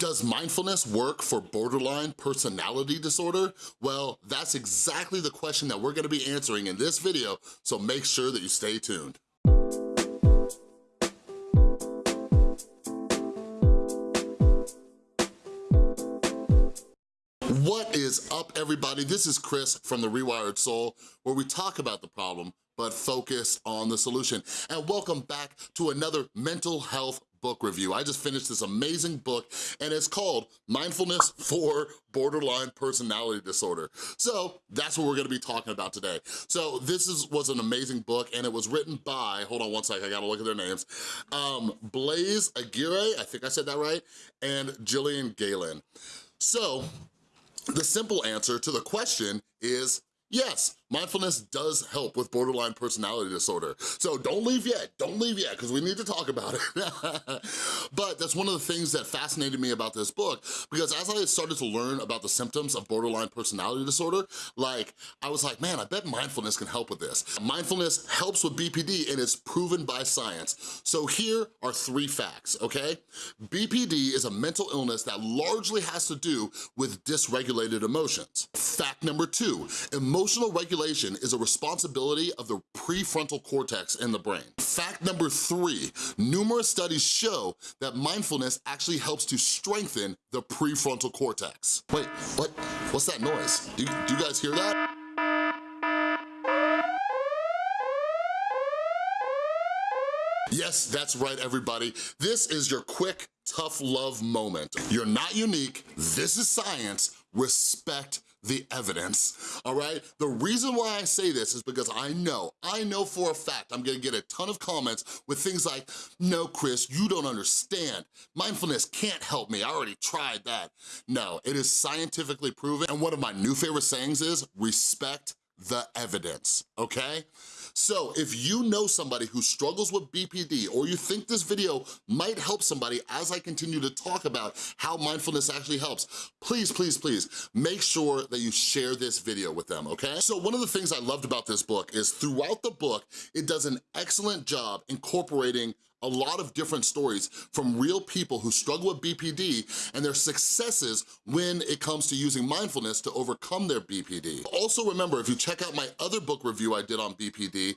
Does mindfulness work for borderline personality disorder? Well, that's exactly the question that we're gonna be answering in this video, so make sure that you stay tuned. What is up, everybody? This is Chris from The Rewired Soul, where we talk about the problem, but focus on the solution. And welcome back to another mental health book review. I just finished this amazing book and it's called Mindfulness for Borderline Personality Disorder. So that's what we're gonna be talking about today. So this is was an amazing book and it was written by, hold on one second, I gotta look at their names, um, Blaise Aguirre, I think I said that right, and Gillian Galen. So the simple answer to the question is Yes, mindfulness does help with borderline personality disorder. So don't leave yet, don't leave yet, because we need to talk about it. but that's one of the things that fascinated me about this book, because as I started to learn about the symptoms of borderline personality disorder, like, I was like, man, I bet mindfulness can help with this. Mindfulness helps with BPD and it's proven by science. So here are three facts, okay? BPD is a mental illness that largely has to do with dysregulated emotions. Fact number two, emotional Emotional regulation is a responsibility of the prefrontal cortex in the brain. Fact number three, numerous studies show that mindfulness actually helps to strengthen the prefrontal cortex. Wait, what? What's that noise? Do, do you guys hear that? Yes, that's right, everybody. This is your quick, tough love moment. You're not unique, this is science, respect the evidence, all right? The reason why I say this is because I know, I know for a fact I'm gonna get a ton of comments with things like, no, Chris, you don't understand. Mindfulness can't help me, I already tried that. No, it is scientifically proven, and one of my new favorite sayings is, respect the evidence, okay? So if you know somebody who struggles with BPD or you think this video might help somebody as I continue to talk about how mindfulness actually helps, please, please, please make sure that you share this video with them, okay? So one of the things I loved about this book is throughout the book, it does an excellent job incorporating a lot of different stories from real people who struggle with BPD and their successes when it comes to using mindfulness to overcome their BPD. Also remember, if you check out my other book review I did on BPD,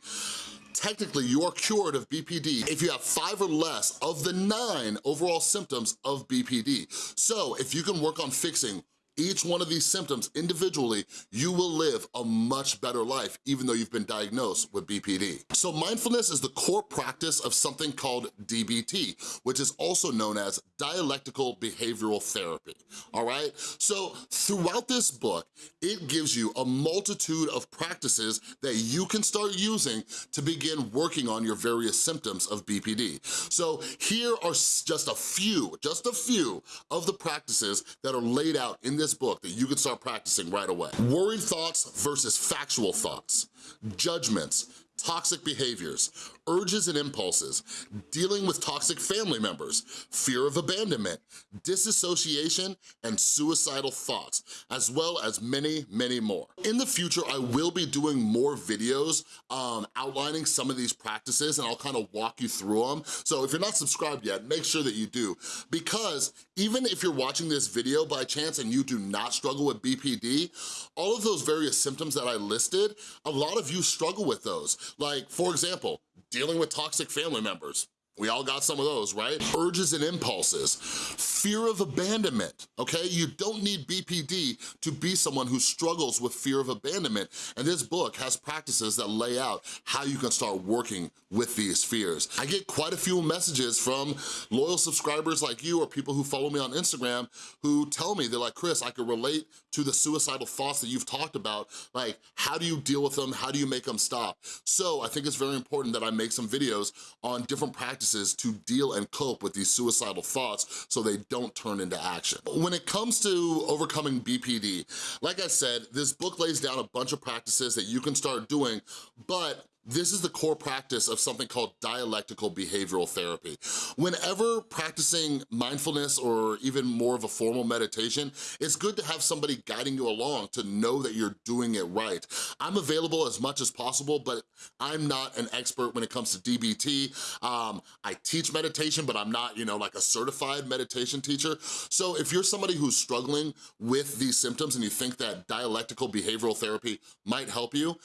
technically you are cured of BPD if you have five or less of the nine overall symptoms of BPD. So if you can work on fixing each one of these symptoms individually, you will live a much better life even though you've been diagnosed with BPD. So mindfulness is the core practice of something called DBT, which is also known as dialectical behavioral therapy, all right? So throughout this book, it gives you a multitude of practices that you can start using to begin working on your various symptoms of BPD. So here are just a few, just a few of the practices that are laid out in this this book that you can start practicing right away. Worried thoughts versus factual thoughts, judgments, toxic behaviors, urges and impulses, dealing with toxic family members, fear of abandonment, disassociation, and suicidal thoughts, as well as many, many more. In the future, I will be doing more videos um, outlining some of these practices and I'll kind of walk you through them. So if you're not subscribed yet, make sure that you do because even if you're watching this video by chance and you do not struggle with BPD, all of those various symptoms that I listed, a lot of you struggle with those. Like, for example, dealing with toxic family members. We all got some of those, right? Urges and impulses, fear of abandonment, okay? You don't need BPD to be someone who struggles with fear of abandonment, and this book has practices that lay out how you can start working with these fears. I get quite a few messages from loyal subscribers like you or people who follow me on Instagram who tell me, they're like, Chris, I can relate to the suicidal thoughts that you've talked about. Like, how do you deal with them? How do you make them stop? So I think it's very important that I make some videos on different practices practices to deal and cope with these suicidal thoughts so they don't turn into action. When it comes to overcoming BPD, like I said, this book lays down a bunch of practices that you can start doing, but this is the core practice of something called dialectical behavioral therapy. Whenever practicing mindfulness or even more of a formal meditation, it's good to have somebody guiding you along to know that you're doing it right. I'm available as much as possible, but I'm not an expert when it comes to DBT. Um, I teach meditation, but I'm not, you know, like a certified meditation teacher. So if you're somebody who's struggling with these symptoms and you think that dialectical behavioral therapy might help you,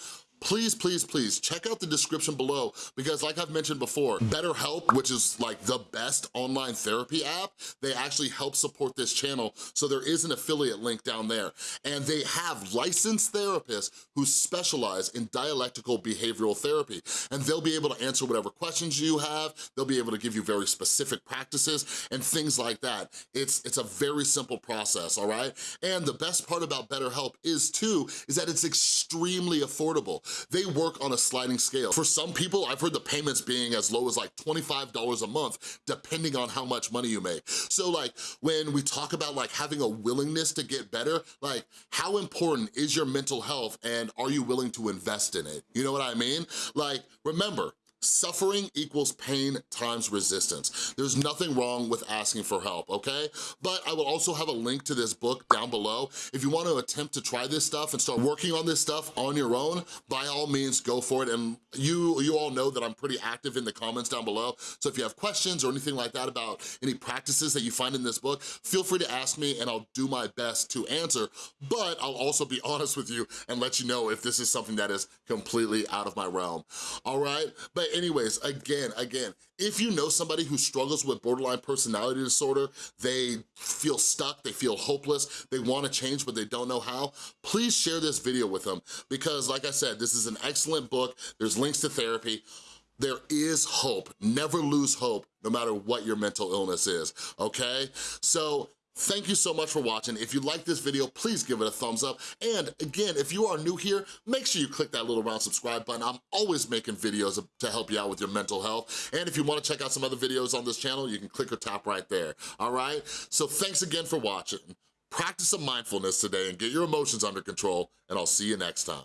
please, please, please check out the description below because like I've mentioned before, BetterHelp, which is like the best online therapy app, they actually help support this channel. So there is an affiliate link down there. And they have licensed therapists who specialize in dialectical behavioral therapy. And they'll be able to answer whatever questions you have. They'll be able to give you very specific practices and things like that. It's, it's a very simple process, all right? And the best part about BetterHelp is too, is that it's extremely affordable. They work on a sliding scale. For some people, I've heard the payments being as low as like $25 a month, depending on how much money you make. So like, when we talk about like having a willingness to get better, like how important is your mental health and are you willing to invest in it? You know what I mean? Like, remember, Suffering equals pain times resistance. There's nothing wrong with asking for help, okay? But I will also have a link to this book down below. If you want to attempt to try this stuff and start working on this stuff on your own, by all means, go for it. And you, you all know that I'm pretty active in the comments down below. So if you have questions or anything like that about any practices that you find in this book, feel free to ask me and I'll do my best to answer. But I'll also be honest with you and let you know if this is something that is completely out of my realm, all right? But anyways, again, again, if you know somebody who struggles with borderline personality disorder, they feel stuck, they feel hopeless, they wanna change but they don't know how, please share this video with them because like I said, this is an excellent book, there's links to therapy, there is hope. Never lose hope, no matter what your mental illness is, okay? So Thank you so much for watching. If you like this video, please give it a thumbs up. And again, if you are new here, make sure you click that little round subscribe button. I'm always making videos to help you out with your mental health. And if you wanna check out some other videos on this channel, you can click or tap right there, all right? So thanks again for watching. Practice some mindfulness today and get your emotions under control, and I'll see you next time.